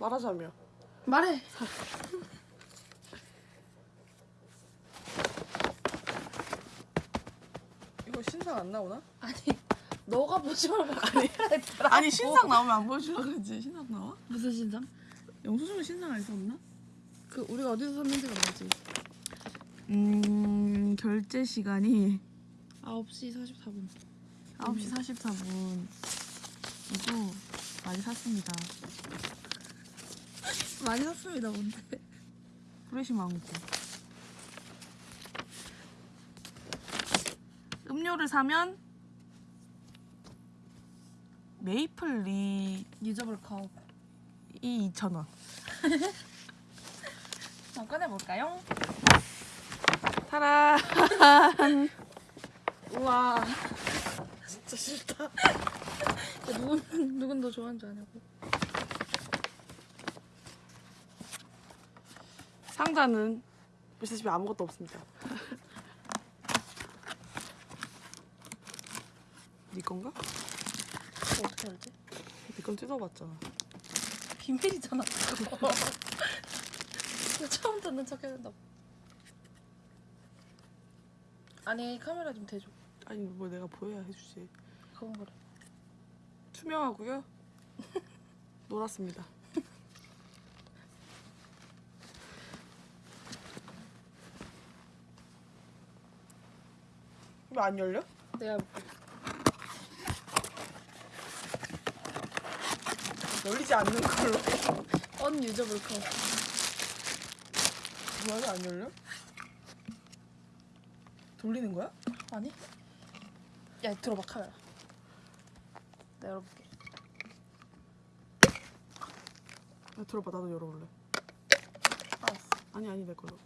말하자며. 말해. 이거 신상 안 나오나? 아니 너가 보지 말고 대라. 아니 신상 나오면 안 보여주려고 그러지. 신상 나와? 무슨 신상? 영수증은 신상 알수 없나? 그 우리가 어디서 샀는지가 뭐지? 음 결제 시간이 9시 44분. 9시 44분. 이거 많이 샀습니다. 많이 샀습니다 뭔데? 프레시 망고. 음료를 사면 메이플 리이 유저블 컵. 2,000원. 한번 꺼내볼까요? 타라. 우와. 진짜 싫다. 누군 누군 더 좋아하는 줄 아냐고. 상자는 보시다시피 아무것도 없습니다. 네 건가? 그거 어떻게 알지? 네건 뜯어봤잖아. 비밀이잖아. 처음 듣는 척 해야 된다고. 아니 카메라 좀 대줘. 아니 뭐 내가 보여야 해주지. 그건 그래. 투명하고요. 놀았습니다. 왜 안 열려? 내가 볼게. 열리지 않는 걸로. 언 유저블 컵. 뭐야 왜안 열려? 돌리는 거야? 아니? 야 들어봐 카메라. 내가 열어볼게. 야, 들어봐 나도 열어볼래. 알았어. 아니 아니 내 걸로.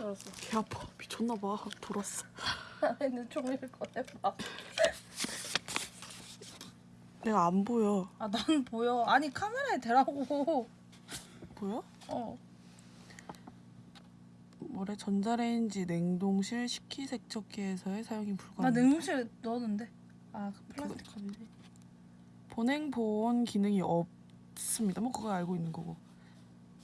열었어. 개 아파 미쳤나 봐 돌았어. 안에는 종이를 꺼내봐. 내가 안 보여. 아 난 보여. 아니 카메라에 대라고. 보여? 어. 뭐래 전자레인지 냉동실 식기세척기에서의 사용이 나 불가능. 냉동실에 넣었는데. 아그 플라스틱 컵이지. 보냉 보온 기능이 없습니다. 뭐 그거 알고 있는 거고.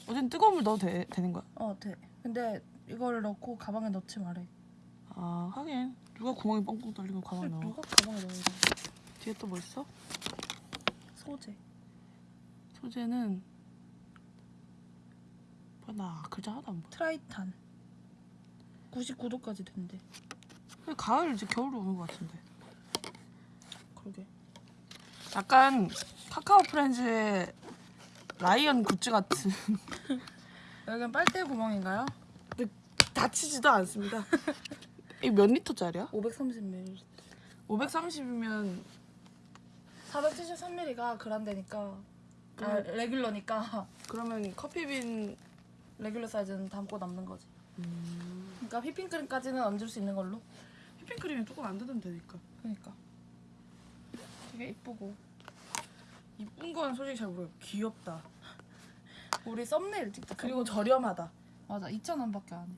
어쨌든 뜨거운 물 넣어도 되, 되는 거야. 어 돼. 근데 이거를 넣고 가방에 넣지 말래. 아 하긴 누가 구멍이 뻥뻥 뚫리고 가만히 넣어. 누가 가방에 넣어? 뒤에 또 뭐 있어? 소재. 소재는 나 글자 하나도 안 보여. 트라이탄. 99도까지 된대. 근데 가을 이제 겨울로 오는 것 같은데. 그러게. 약간 카카오 프렌즈의 라이언 굿즈 같은. 여기는 빨대 구멍인가요? 닫히지도 않습니다. 이 몇 리터짜리야? 530ml. 530이면 473ml가 그란데니까 아, 음. 레귤러니까 그러면 커피빈 레귤러 사이즈는 담고 남는 거지. 음... 그러니까 휘핑크림까지는 얹을 수 있는 걸로. 휘핑크림이 조금 안 뜯으면 되니까. 그러니까. 되게 이쁘고. 이쁜 건 솔직히 잘 모르겠고 귀엽다. 우리 썸네일 찍자. 그리고 저렴하다. 맞아 2,000원밖에 안 해.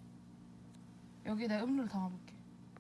여기 내 음료를 담아볼게.